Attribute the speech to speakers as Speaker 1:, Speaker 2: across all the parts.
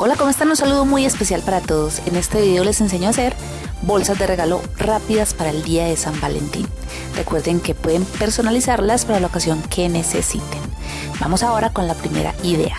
Speaker 1: Hola, ¿cómo están? Un saludo muy especial para todos. En este video les enseño a hacer bolsas de regalo rápidas para el día de San Valentín. Recuerden que pueden personalizarlas para la ocasión que necesiten. Vamos ahora con la primera idea.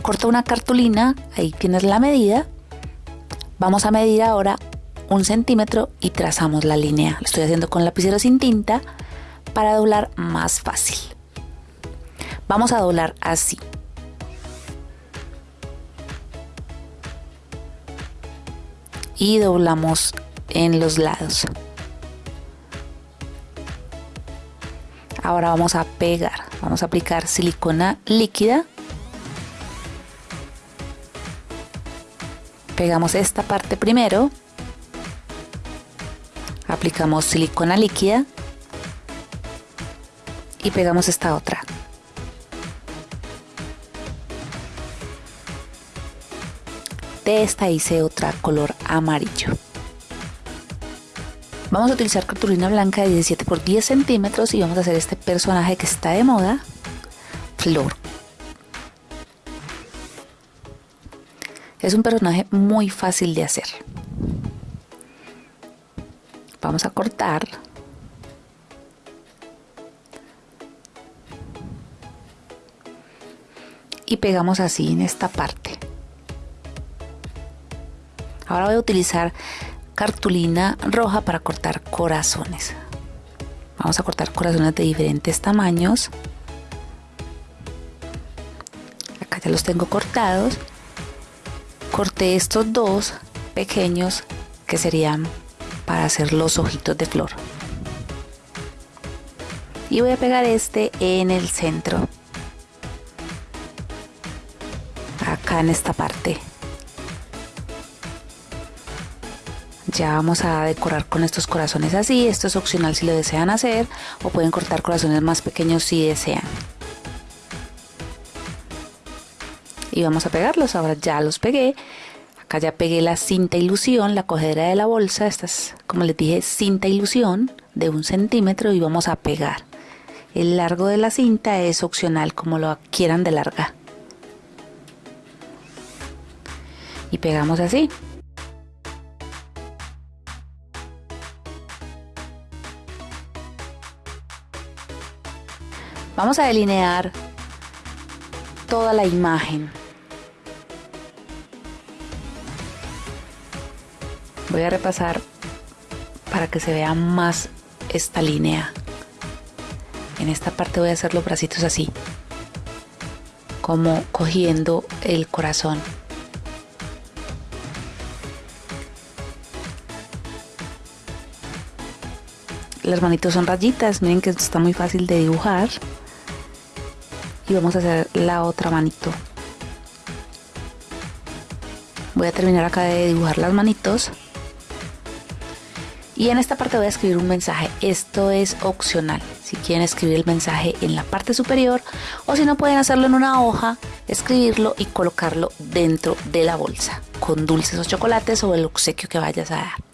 Speaker 1: Corta una cartulina, ahí tienes la medida. Vamos a medir ahora un centímetro y trazamos la línea. Lo estoy haciendo con lapicero sin tinta para doblar más fácil. Vamos a doblar así. Y doblamos en los lados. Ahora vamos a pegar, vamos a aplicar silicona líquida. Pegamos esta parte primero. Aplicamos silicona líquida y pegamos esta otra. De esta hice otra color amarillo. Vamos a utilizar cartulina blanca de 17 por 10 centímetros y vamos a hacer este personaje que está de moda, Flor. Es un personaje muy fácil de hacer. Vamos a cortar. Y pegamos así en esta parte. Ahora voy a utilizar cartulina roja para cortar corazones. Vamos a cortar corazones de diferentes tamaños. Acá ya los tengo cortados. Corté estos dos pequeños que serían para hacer los ojitos de flor. Y voy a pegar este en el centro. Acá en esta parte. Ya vamos a decorar con estos corazones así, esto es opcional si lo desean hacer o pueden cortar corazones más pequeños si desean. Y vamos a pegarlos, ahora ya los pegué. Acá ya pegué la cinta ilusión, la cogedera de la bolsa, esta es como les dije cinta ilusión de un centímetro y vamos a pegar. El largo de la cinta es opcional como lo quieran de larga. Y pegamos así. Vamos a delinear toda la imagen. Voy a repasar para que se vea más esta línea. En esta parte voy a hacer los bracitos así, como cogiendo el corazón. Las manitos son rayitas, miren que está muy fácil de dibujar y vamos a hacer la otra manito. Voy a terminar acá de dibujar las manitos. Y en esta parte voy a escribir un mensaje. Esto es opcional. Si quieren escribir el mensaje en la parte superior o si no pueden hacerlo en una hoja escribirlo y colocarlo dentro de la bolsa con dulces o chocolates o el obsequio que vayas a dar.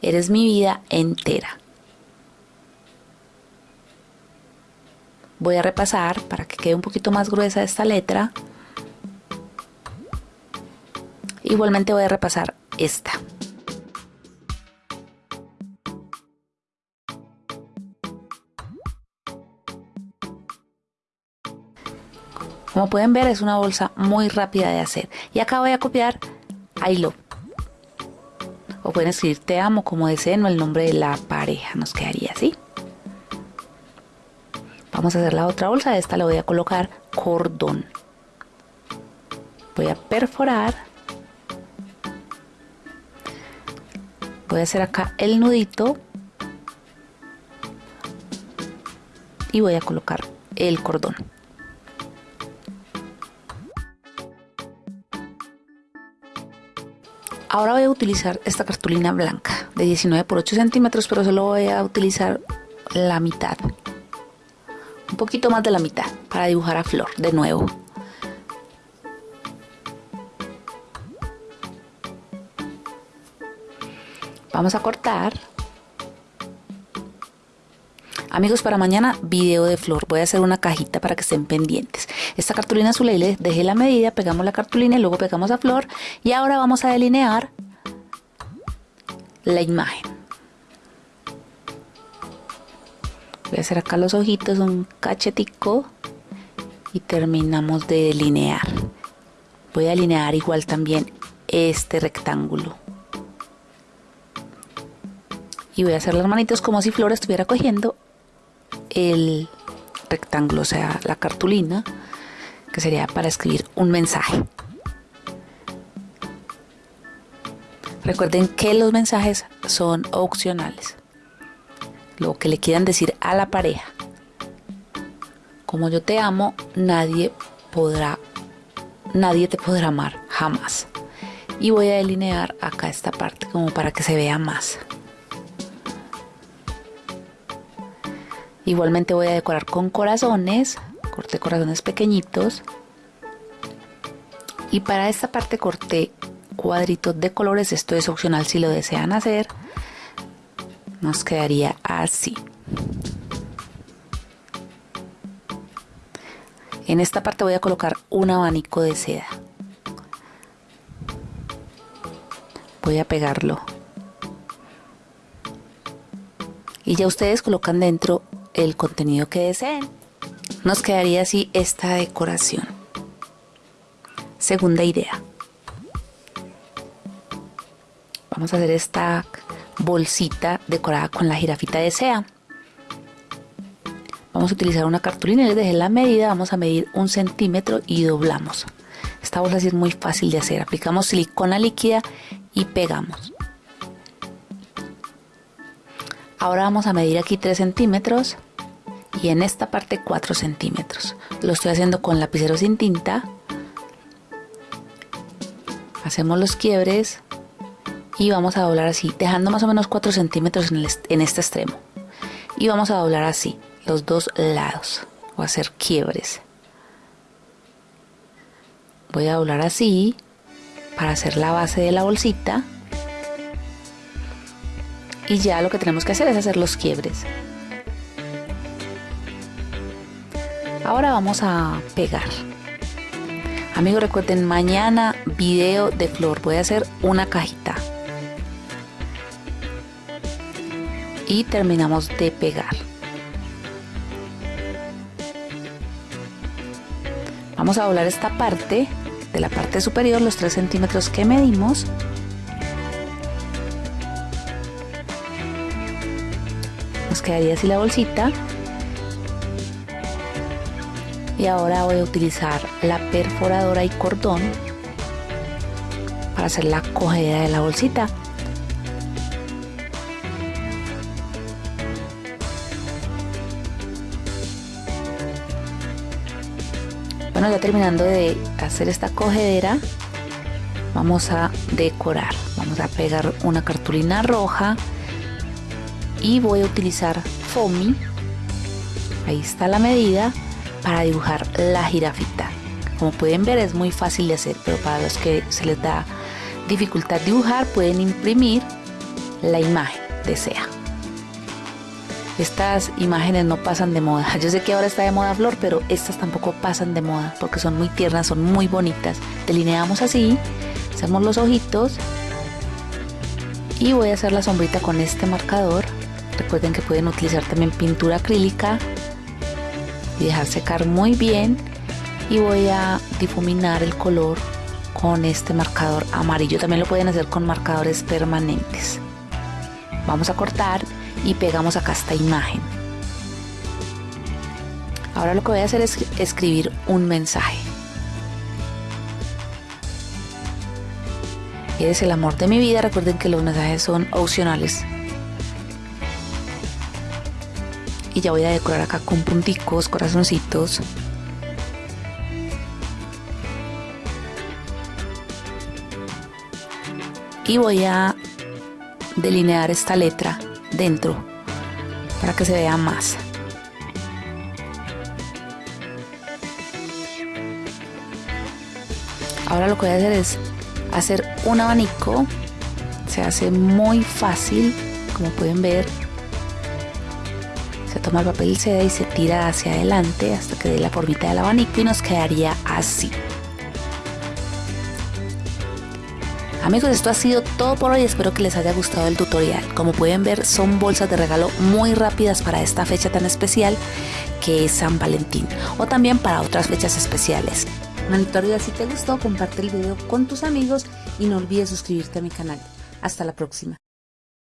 Speaker 1: Eres mi vida entera voy a repasar para que quede un poquito más gruesa esta letra igualmente voy a repasar esta Como pueden ver es una bolsa muy rápida de hacer. Y acá voy a copiar I. O pueden escribir te amo como deseen o el nombre de la pareja. Nos quedaría así. Vamos a hacer la otra bolsa, esta le voy a colocar cordón. Voy a perforar. Voy a hacer acá el nudito. Y voy a colocar el cordón. Ahora voy a utilizar esta cartulina blanca de 19 por 8 centímetros, pero solo voy a utilizar la mitad poquito más de la mitad para dibujar a flor de nuevo vamos a cortar Amigos, para mañana video de flor. Voy a hacer una cajita para que estén pendientes. Esta cartulina azul ahí le dejé la medida, pegamos la cartulina y luego pegamos a flor. Y ahora vamos a delinear la imagen. Voy a hacer acá los ojitos, un cachetico y terminamos de delinear. Voy a delinear igual también este rectángulo. Y voy a hacer las manitos como si Flor estuviera cogiendo el rectángulo, o sea, la cartulina, que sería para escribir un mensaje. Recuerden que los mensajes son opcionales. Lo que le quieran decir a la pareja. Como yo te amo, nadie podrá, nadie te podrá amar, jamás. Y voy a delinear acá esta parte como para que se vea más. Igualmente voy a decorar con corazones, corté corazones pequeñitos. Y para esta parte corté cuadritos de colores, esto es opcional si lo desean hacer. Nos quedaría así. En esta parte voy a colocar un abanico de seda. Voy a pegarlo. Y ya ustedes colocan dentro el contenido que deseen. Nos quedaría así esta decoración. Segunda idea. Vamos a hacer esta bolsita decorada con la jirafita de sea. Vamos a utilizar una cartulina, les dejé la medida, vamos a medir un centímetro y doblamos. Esta bolsa es muy fácil de hacer. Aplicamos silicona líquida y pegamos. Ahora vamos a medir aquí 3 centímetros y en esta parte 4 centímetros. Lo estoy haciendo con lapicero sin tinta. Hacemos los quiebres y vamos a doblar así, dejando más o menos 4 centímetros en, este extremo. Y vamos a doblar así, los dos lados, o hacer quiebres. Voy a doblar así para hacer la base de la bolsita y ya lo que tenemos que hacer es hacer los quiebres. Ahora vamos a pegar. Amigos, recuerden, mañana video de flor. Voy a hacer una cajita. Y terminamos de pegar. Vamos a doblar esta parte de la parte superior, los 3 centímetros que medimos. quedaría así la bolsita y ahora voy a utilizar la perforadora y cordón para hacer la cogida de la bolsita bueno ya terminando de hacer esta cogedera vamos a decorar. Vamos a pegar una cartulina roja y voy a utilizar foamy. Ahí está la medida para dibujar la jirafita. Como pueden ver es muy fácil de hacer pero para los que se les da dificultad dibujar pueden imprimir la imagen desea estas imágenes no pasan de moda yo sé que ahora está de moda flor pero estas tampoco pasan de moda porque son muy tiernas son muy bonitas delineamos así hacemos los ojitos y voy a hacer la sombrita con este marcador Recuerden que pueden utilizar también pintura acrílica y dejar secar muy bien. Y voy a difuminar el color con este marcador amarillo. También lo pueden hacer con marcadores permanentes. Vamos a cortar y pegamos acá esta imagen. Ahora lo que voy a hacer es escribir un mensaje. Eres el amor de mi vida. Recuerden que los mensajes son opcionales. y ya voy a decorar acá con punticos, corazoncitos. Y voy a delinear esta letra dentro para que se vea más. Ahora lo que voy a hacer es hacer un abanico. Se hace muy fácil, como pueden ver toma el papel seda y se tira hacia adelante hasta que dé la formita del abanico y nos quedaría así. Amigos, esto ha sido todo por hoy. Espero que les haya gustado el tutorial. Como pueden ver, son bolsas de regalo muy rápidas para esta fecha tan especial que es San Valentín o también para otras fechas especiales. Manito arriba si te gustó, comparte el video con tus amigos y no olvides suscribirte a mi canal. Hasta la próxima.